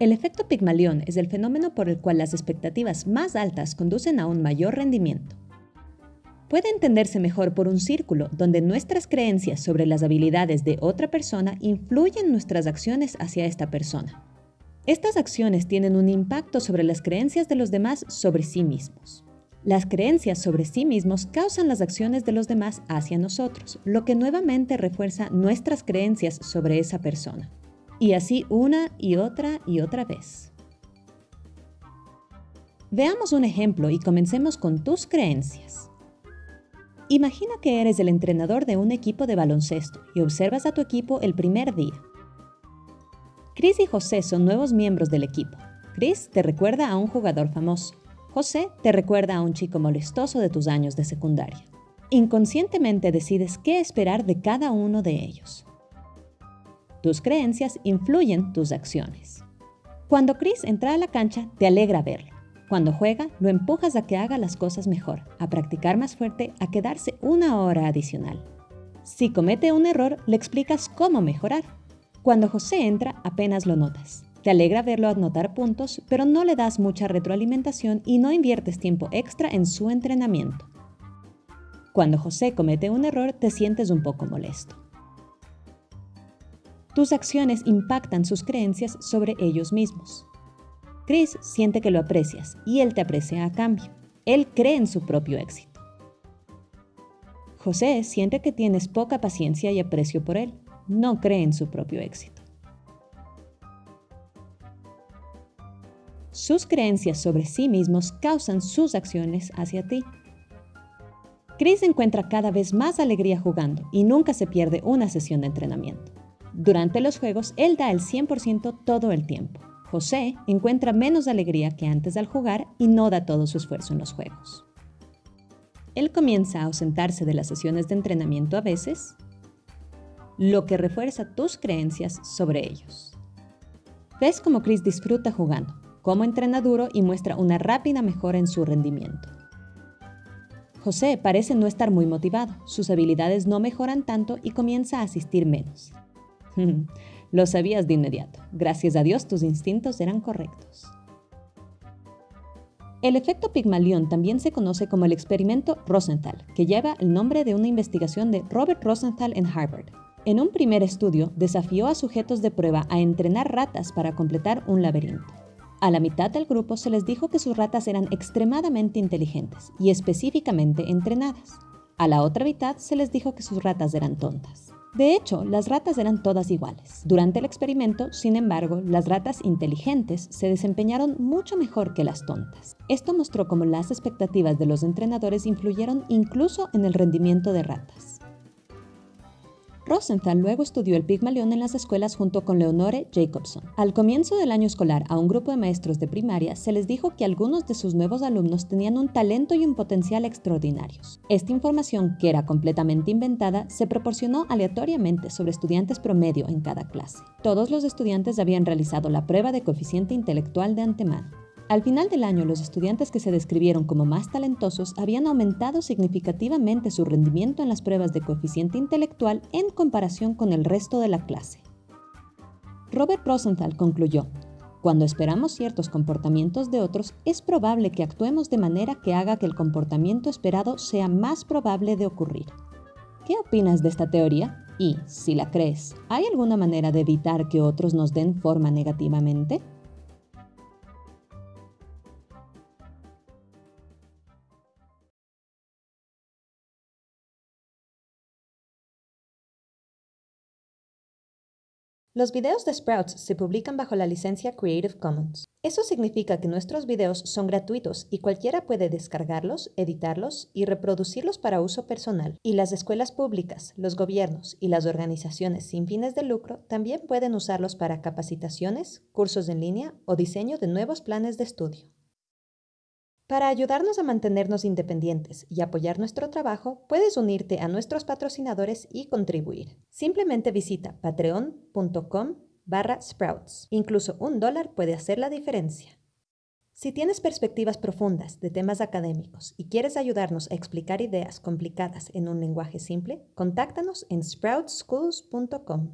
El efecto Pigmalión es el fenómeno por el cual las expectativas más altas conducen a un mayor rendimiento. Puede entenderse mejor por un círculo donde nuestras creencias sobre las habilidades de otra persona influyen nuestras acciones hacia esta persona. Estas acciones tienen un impacto sobre las creencias de los demás sobre sí mismos. Las creencias sobre sí mismos causan las acciones de los demás hacia nosotros, lo que nuevamente refuerza nuestras creencias sobre esa persona. Y así una y otra y otra vez. Veamos un ejemplo y comencemos con tus creencias. Imagina que eres el entrenador de un equipo de baloncesto y observas a tu equipo el primer día. Chris y José son nuevos miembros del equipo. Chris te recuerda a un jugador famoso. José te recuerda a un chico molestoso de tus años de secundaria. Inconscientemente decides qué esperar de cada uno de ellos. Tus creencias influyen tus acciones. Cuando Chris entra a la cancha, te alegra verlo. Cuando juega, lo empujas a que haga las cosas mejor, a practicar más fuerte, a quedarse una hora adicional. Si comete un error, le explicas cómo mejorar. Cuando José entra, apenas lo notas. Te alegra verlo anotar puntos, pero no le das mucha retroalimentación y no inviertes tiempo extra en su entrenamiento. Cuando José comete un error, te sientes un poco molesto. Tus acciones impactan sus creencias sobre ellos mismos. Chris siente que lo aprecias y él te aprecia a cambio. Él cree en su propio éxito. José siente que tienes poca paciencia y aprecio por él. No cree en su propio éxito. Sus creencias sobre sí mismos causan sus acciones hacia ti. Chris encuentra cada vez más alegría jugando y nunca se pierde una sesión de entrenamiento. Durante los juegos, él da el 100% todo el tiempo. José encuentra menos alegría que antes al jugar y no da todo su esfuerzo en los juegos. Él comienza a ausentarse de las sesiones de entrenamiento a veces, lo que refuerza tus creencias sobre ellos. Ves cómo Chris disfruta jugando, cómo entrena duro y muestra una rápida mejora en su rendimiento. José parece no estar muy motivado, sus habilidades no mejoran tanto y comienza a asistir menos. Lo sabías de inmediato. Gracias a Dios tus instintos eran correctos. El efecto Pigmalión también se conoce como el experimento Rosenthal, que lleva el nombre de una investigación de Robert Rosenthal en Harvard. En un primer estudio, desafió a sujetos de prueba a entrenar ratas para completar un laberinto. A la mitad del grupo se les dijo que sus ratas eran extremadamente inteligentes y específicamente entrenadas. A la otra mitad se les dijo que sus ratas eran tontas. De hecho, las ratas eran todas iguales. Durante el experimento, sin embargo, las ratas inteligentes se desempeñaron mucho mejor que las tontas. Esto mostró cómo las expectativas de los entrenadores influyeron incluso en el rendimiento de ratas. Rosenthal luego estudió el Pigmalión en las escuelas junto con Leonore Jacobson. Al comienzo del año escolar, a un grupo de maestros de primaria se les dijo que algunos de sus nuevos alumnos tenían un talento y un potencial extraordinarios. Esta información, que era completamente inventada, se proporcionó aleatoriamente sobre estudiantes promedio en cada clase. Todos los estudiantes habían realizado la prueba de coeficiente intelectual de antemano. Al final del año, los estudiantes que se describieron como más talentosos habían aumentado significativamente su rendimiento en las pruebas de coeficiente intelectual en comparación con el resto de la clase. Robert Rosenthal concluyó, cuando esperamos ciertos comportamientos de otros, es probable que actuemos de manera que haga que el comportamiento esperado sea más probable de ocurrir. ¿Qué opinas de esta teoría? Y, si la crees, ¿hay alguna manera de evitar que otros nos den forma negativamente? Los videos de Sprouts se publican bajo la licencia Creative Commons. Eso significa que nuestros videos son gratuitos y cualquiera puede descargarlos, editarlos y reproducirlos para uso personal. Y las escuelas públicas, los gobiernos y las organizaciones sin fines de lucro también pueden usarlos para capacitaciones, cursos en línea o diseño de nuevos planes de estudio. Para ayudarnos a mantenernos independientes y apoyar nuestro trabajo, puedes unirte a nuestros patrocinadores y contribuir. Simplemente visita patreon.com barra sprouts. Incluso un dólar puede hacer la diferencia. Si tienes perspectivas profundas de temas académicos y quieres ayudarnos a explicar ideas complicadas en un lenguaje simple, contáctanos en sproutschools.com.